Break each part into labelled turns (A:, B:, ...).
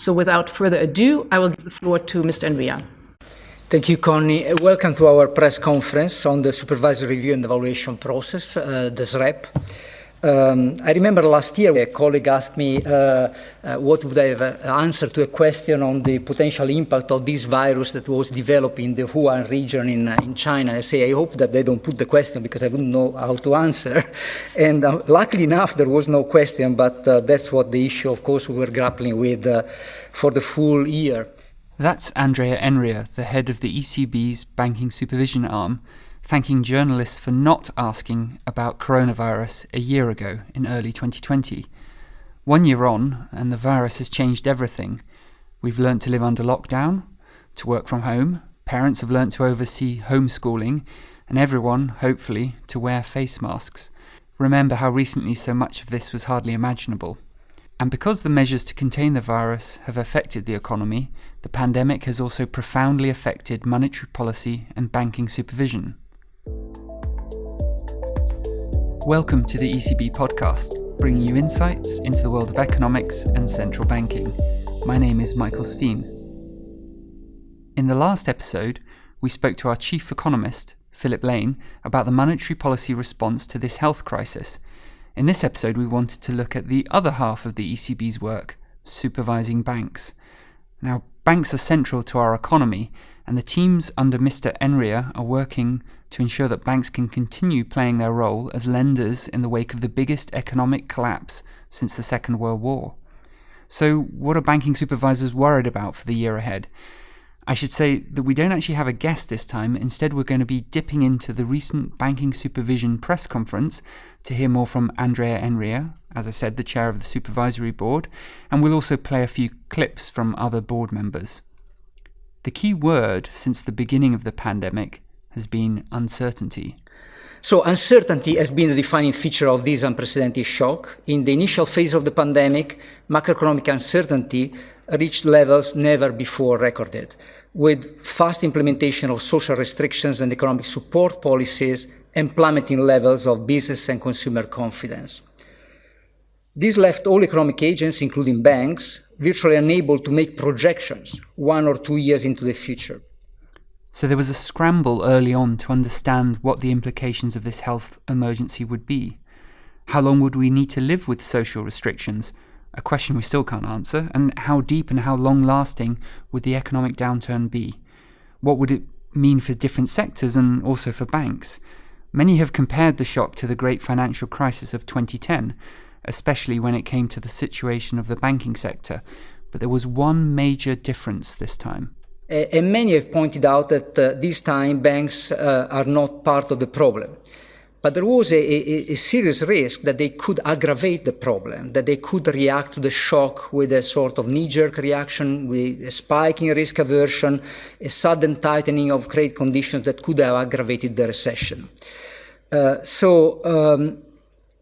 A: So without further ado, I will give the floor to Mr. Enria.
B: Thank you, Connie. Welcome to our press conference on the supervisory review and evaluation process, uh, the SREP. Um, I remember last year a colleague asked me uh, uh, what would I have uh, answered to a question on the potential impact of this virus that was developed in the Wuhan region in, uh, in China. I say, I hope that they don't put the question because I wouldn't know how to answer. and uh, luckily enough, there was no question, but uh, that's what the issue, of course, we were grappling with for the full year.
C: That's Andrea Enria, the head of the ECB's banking supervision arm, thanking journalists for not asking about coronavirus a year ago in early 2020. One year on, and the virus has changed everything. We've learnt to live under lockdown, to work from home, parents have learnt to oversee homeschooling, and everyone, hopefully, to wear face masks. Remember how recently so much of this was hardly imaginable. And because the measures to contain the virus have affected the economy, the pandemic has also profoundly affected monetary policy and banking supervision. Welcome to the ECB podcast, bringing you insights into the world of economics and central banking. My name is Michael Steen. In the last episode, we spoke to our chief economist, Philip Lane, about the monetary policy response to this health crisis. In this episode, we wanted to look at the other half of the ECB's work, supervising banks. Now, banks are central to our economy, and the teams under Mr. Enria are working to ensure that banks can continue playing their role as lenders in the wake of the biggest economic collapse since the Second World War. So, what are banking supervisors worried about for the year ahead? I should say that we don't actually have a guest this time. Instead, we're going to be dipping into the recent banking supervision press conference to hear more from Andrea Enria, as I said, the chair of the supervisory board, and we'll also play a few clips from other board members. The key word since the beginning of the pandemic has been uncertainty.
B: So uncertainty has been the defining feature of this unprecedented shock. In the initial phase of the pandemic, macroeconomic uncertainty reached levels never before recorded, with fast implementation of social restrictions and economic support policies and plummeting levels of business and consumer confidence. This left all economic agents, including banks, virtually unable to make projections one or two years into the future.
C: So there was a scramble early on to understand what the implications of this health emergency would be. How long would we need to live with social restrictions? A question we still can't answer. And how deep and how long lasting would the economic downturn be? What would it mean for different sectors and also for banks? Many have compared the shock to the great financial crisis of 2010, especially when it came to the situation of the banking sector. But there was one major difference this time.
B: And many have pointed out that uh, this time banks uh, are not part of the problem. But there was a, a, a, serious risk that they could aggravate the problem, that they could react to the shock with a sort of knee-jerk reaction, with a spike in risk aversion, a sudden tightening of credit conditions that could have aggravated the recession. Uh, so um,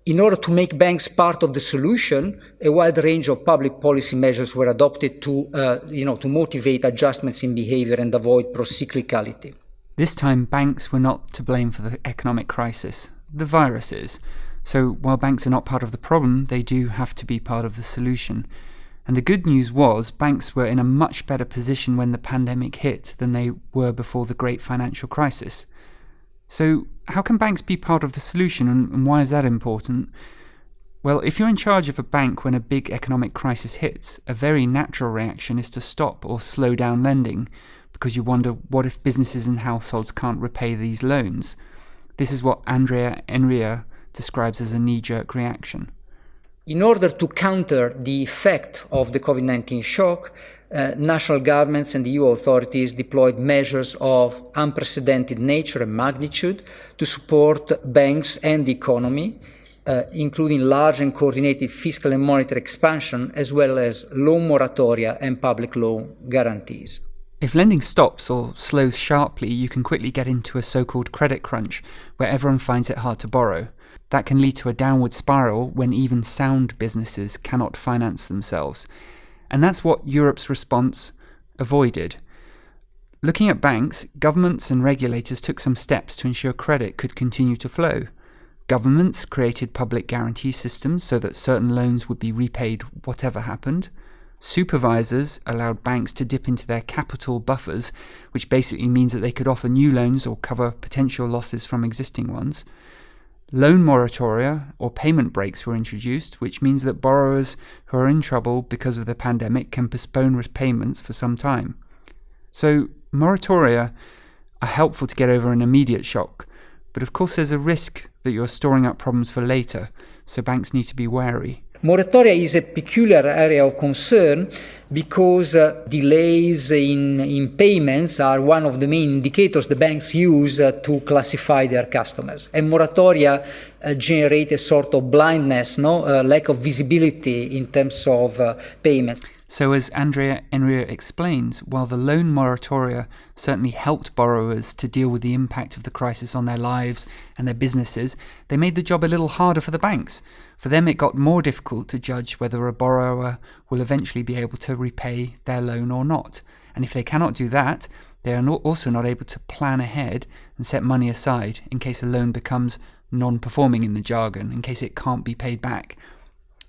B: in order to make banks part of the solution, a wide range of public policy measures were adopted to, uh, you know, to motivate adjustments in behavior and avoid procyclicality.
C: This time, banks were not to blame for the economic crisis. The virus is. So while banks are not part of the problem, they do have to be part of the solution. And the good news was banks were in a much better position when the pandemic hit than they were before the great financial crisis. So, how can banks be part of the solution and, why is that important? Well, if you're in charge of a bank when a big economic crisis hits, a very natural reaction is to stop or slow down lending because you wonder what if businesses and households can't repay these loans? This is what Andrea Enria describes as a knee jerk reaction.
B: In order to counter the effect of the COVID 19 shock, uh, national governments and EU authorities deployed measures of unprecedented nature and magnitude to support banks and the economy, uh, including large and coordinated fiscal and monetary expansion, as well as loan moratoria and public loan guarantees.
C: If lending stops or slows sharply, you can quickly get into a so called credit crunch, where everyone finds it hard to borrow. That can lead to a downward spiral when even sound businesses cannot finance themselves. And that's what Europe's response avoided. Looking at banks, governments and regulators took some steps to ensure credit could continue to flow. Governments created public guarantee systems so that certain loans would be repaid whatever happened. Supervisors allowed banks to dip into their capital buffers, which basically means that they could offer new loans or cover potential losses from existing ones. Loan moratoria or payment breaks were introduced, which means that borrowers who are in trouble because of the pandemic can postpone repayments for some time. So, moratoria are helpful to get over an immediate shock, but of course, there's a risk that you're storing up problems for later, so banks need to be wary.
B: Moratoria is a peculiar area of concern because uh, delays in, in payments are one of the main indicators the banks use uh, to classify their customers. And moratoria uh, generate a sort of blindness, no lack of visibility in terms of uh, payments.
C: So, as Andrea Enria explains, while the loan moratoria certainly helped borrowers to deal with the impact of the crisis on their lives and their businesses, they made the job a little harder for the banks. For them, it got more difficult to judge whether a borrower will eventually be able to repay their loan or not. And if they cannot do that, they are also not able to plan ahead and set money aside in case a loan becomes non performing in the jargon, in case it can't be paid back.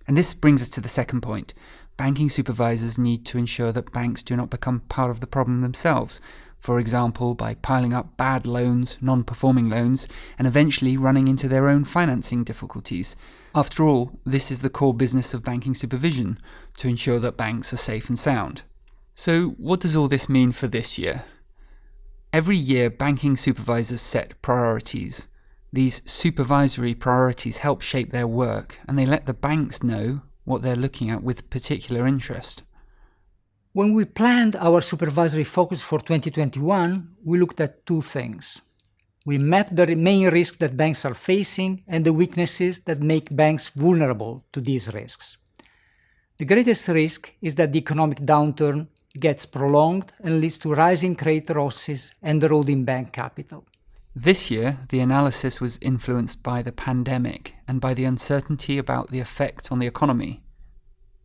C: And this brings us to the second point banking supervisors need to ensure that banks do not become part of the problem themselves, for example, by piling up bad loans, non performing loans, and eventually running into their own financing difficulties. After all, this is the core business of banking supervision to ensure that banks are safe and sound. So, what does all this mean for this year? Every year, banking supervisors set priorities. These supervisory priorities help shape their work, and they let the banks know what they're looking at with particular interest.
D: When we planned our supervisory focus for 2021, we looked at two things. We map the main risks that banks are facing and the weaknesses that make banks vulnerable to these risks. The greatest risk is that the economic downturn gets prolonged and leads to rising credit losses and eroding bank capital.
C: This year, the analysis was influenced by the pandemic and by the uncertainty about the effect on the economy.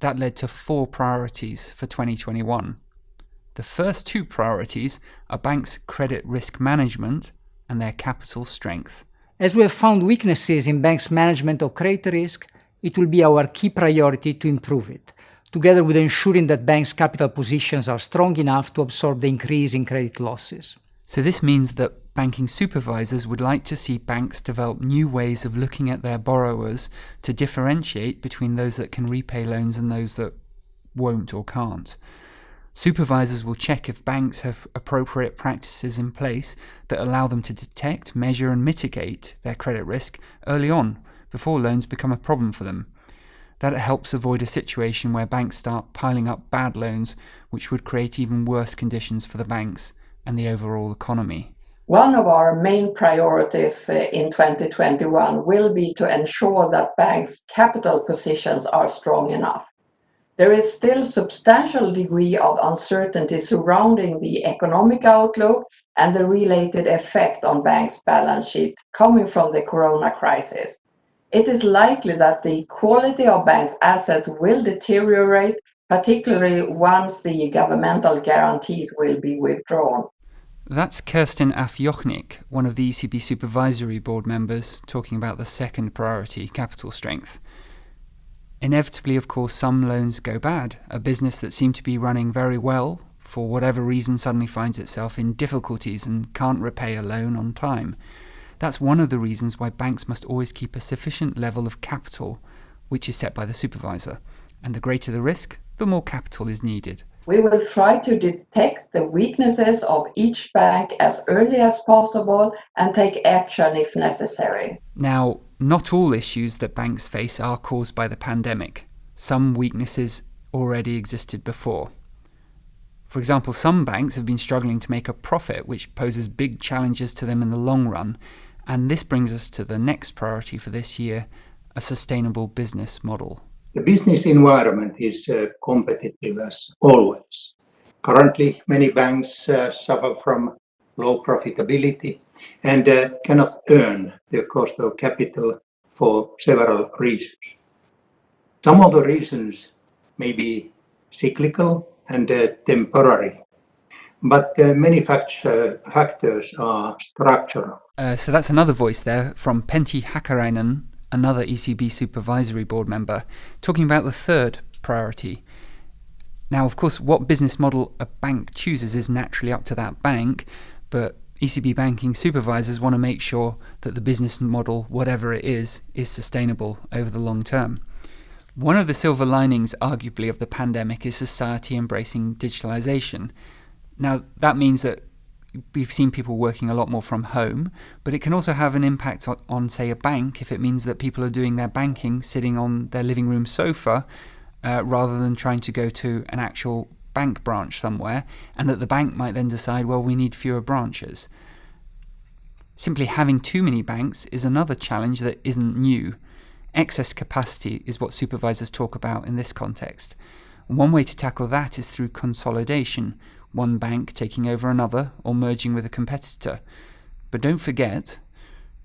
C: That led to four priorities for 2021. The first two priorities are banks' credit risk management and their capital strength.
D: As we have found weaknesses in banks' management of credit risk, it will be our key priority to improve it, together with ensuring that banks' capital positions are strong enough to absorb the increase in credit losses.
C: So this means that banking supervisors would like to see banks develop new ways of looking at their borrowers to differentiate between those that can repay loans and those that won't or can't. Supervisors will check if banks have appropriate practices in place that allow them to detect, measure, and mitigate their credit risk early on before loans become a problem for them. That helps avoid a situation where banks start piling up bad loans, which would create even worse conditions for the banks and the overall economy.
E: One of our main priorities uh, in 2021 will be to ensure that banks' capital positions are strong enough. There is still substantial degree of uncertainty surrounding the economic outlook and the related effect on banks' balance sheet coming from the corona crisis. It is likely that the quality of banks' assets will deteriorate, particularly once the governmental guarantees will be withdrawn.
C: That's Kerstin af Jochnick, one of the ECB Supervisory Board members, talking about the second priority, capital strength. Inevitably, of course, some loans go bad. A business that seemed to be running very well, for whatever reason, suddenly finds itself in difficulties and can't repay a loan on time. That's one of the reasons why banks must always keep a sufficient level of capital, which is set by the supervisor. And the greater the risk, the more capital is needed.
E: We will try to detect the weaknesses of each bank as early as possible and take action if necessary.
C: Now, not all issues that banks face are caused by the pandemic. Some weaknesses already existed before. For example, some banks have been struggling to make a profit, which poses big challenges to them in the long run. And this brings us to the next priority for this year a sustainable business model.
F: The business environment is uh, competitive as always. Currently, many banks uh, suffer from low profitability and uh, cannot earn their cost of capital for several reasons. Some of the reasons may be cyclical and uh, temporary, but uh, many fact- uh, factors are structural.
C: so that's another voice there from Pentti Hakkarainen another ECB Supervisory Board member, talking about the third priority. Now, of course, what business model a bank chooses is naturally up to that bank, but ECB banking supervisors want to make sure that the business model, whatever it is, is sustainable over the long term. One of the silver linings, arguably, of the pandemic is society embracing digitalization. Now, that means that we've seen people working a lot more from home, but it can also have an impact on, on, say, a bank if it means that people are doing their banking sitting on their living room sofa uh, rather than trying to go to an actual bank branch somewhere, and that the bank might then decide, well, we need fewer branches. Simply having too many banks is another challenge that isn't new. Excess capacity is what supervisors talk about in this context. One way to tackle that is through consolidation, one bank taking over another or merging with a competitor. But don't forget,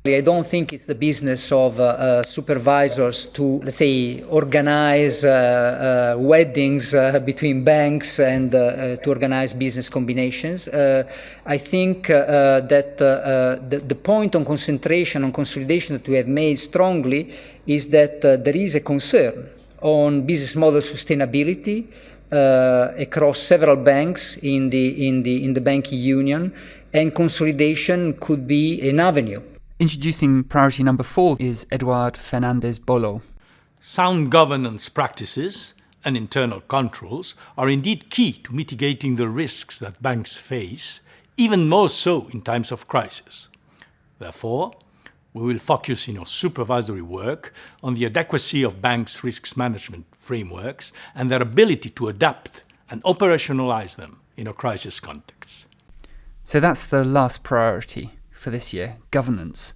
B: I don't think it's the business of uh, uh, supervisors to, let's say, organize uh, uh weddings uh, between banks and uh, to organize business combinations. I think that the, the, point on concentration, on consolidation that we have made strongly is that there is a concern on business model sustainability, uh, across several banks in the, in, the, in the banking union, and consolidation could be an avenue.
C: Introducing priority number four is Edouard Fernandez-Bollo.
G: Sound governance practices and internal controls are indeed key to mitigating the risks that banks face, even more so in times of crisis. Therefore, we will focus in our supervisory work on the adequacy of banks' risk management frameworks and their ability to adapt and operationalize them in a crisis context.
C: So that's the last priority for this year governance.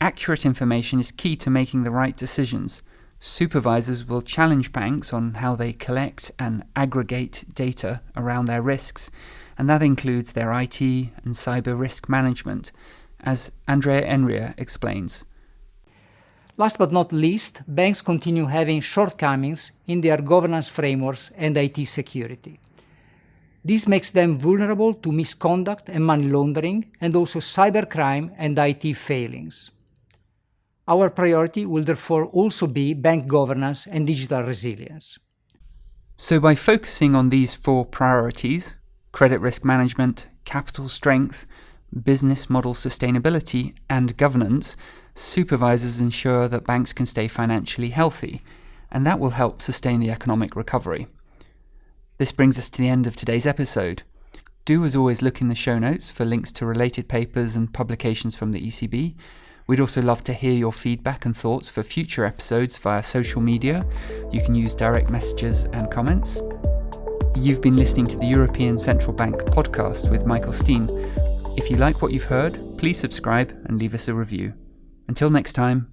C: Accurate information is key to making the right decisions. Supervisors will challenge banks on how they collect and aggregate data around their risks, and that includes their IT and cyber risk management as Andrea Enria explains.
D: Last but not least, banks continue having shortcomings in their governance frameworks and IT security. This makes them vulnerable to misconduct and money laundering, and also cybercrime and IT failings. Our priority will therefore also be bank governance and digital resilience.
C: So by focusing on these four priorities, credit risk management, capital strength, business model sustainability, and governance, supervisors ensure that banks can stay financially healthy, and that will help sustain the economic recovery. This brings us to the end of today's episode. Do as always look in the show notes for links to related papers and publications from the ECB. We'd also love to hear your feedback and thoughts for future episodes via social media. You can use direct messages and comments. You've been listening to the European Central Bank podcast with Michael Steen, if you like what you've heard, please subscribe and leave us a review. Until next time,